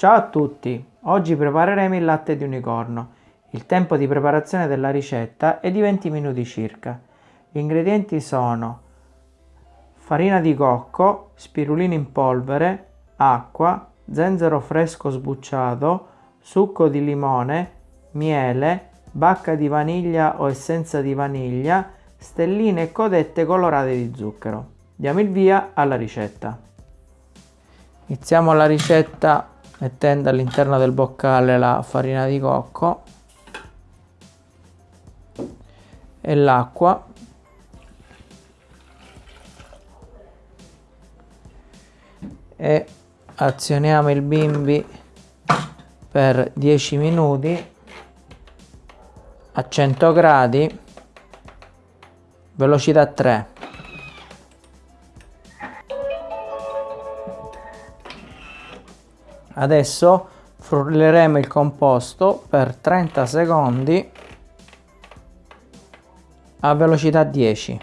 Ciao a tutti! Oggi prepareremo il latte di unicorno. Il tempo di preparazione della ricetta è di 20 minuti circa. Gli ingredienti sono farina di cocco, spirulina in polvere, acqua, zenzero fresco sbucciato, succo di limone, miele, bacca di vaniglia o essenza di vaniglia, stelline e codette colorate di zucchero. Diamo il via alla ricetta. Iniziamo la ricetta mettendo all'interno del boccale la farina di cocco e l'acqua. E azioniamo il bimbi per 10 minuti a 100 gradi velocità 3 adesso frulleremo il composto per 30 secondi a velocità 10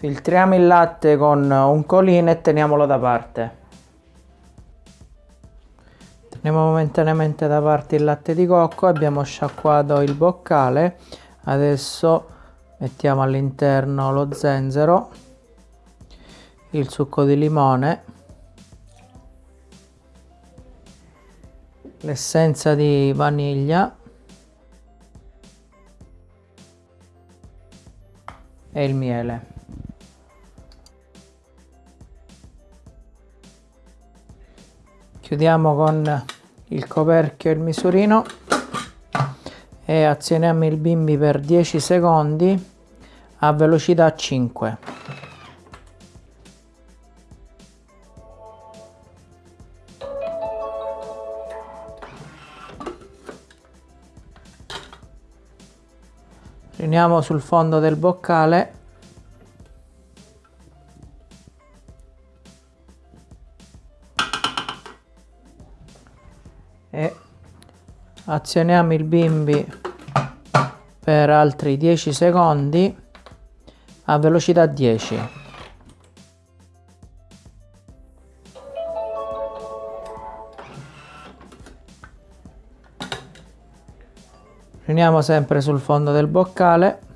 Filtriamo il latte con un colino e teniamolo da parte. Teniamo momentaneamente da parte il latte di cocco, abbiamo sciacquato il boccale, adesso mettiamo all'interno lo zenzero, il succo di limone, l'essenza di vaniglia e il miele. Chiudiamo con il coperchio e il misurino e azioniamo il bimbi per 10 secondi a velocità 5 riuniamo sul fondo del boccale e azioniamo il bimbi per altri 10 secondi a velocità 10 riuniamo sempre sul fondo del boccale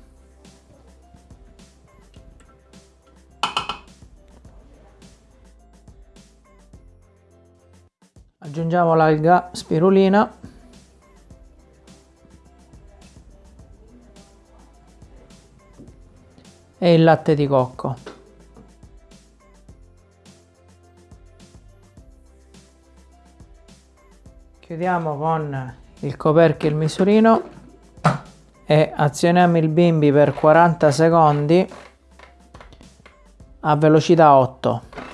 aggiungiamo l'alga spirulina. E il latte di cocco. Chiudiamo con il coperchio e il misurino e azioniamo il bimbi per 40 secondi a velocità 8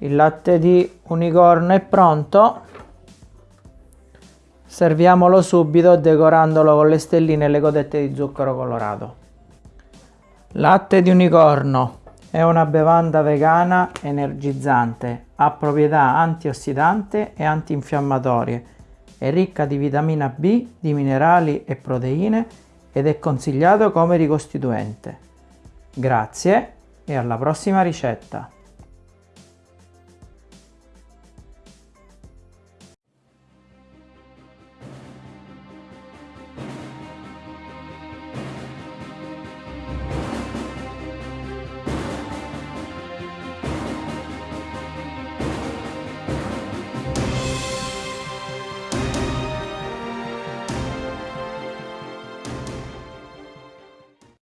il latte di unicorno è pronto serviamolo subito decorandolo con le stelline e le codette di zucchero colorato latte di unicorno è una bevanda vegana energizzante ha proprietà antiossidante e antinfiammatorie è ricca di vitamina B, di minerali e proteine ed è consigliato come ricostituente. Grazie e alla prossima ricetta!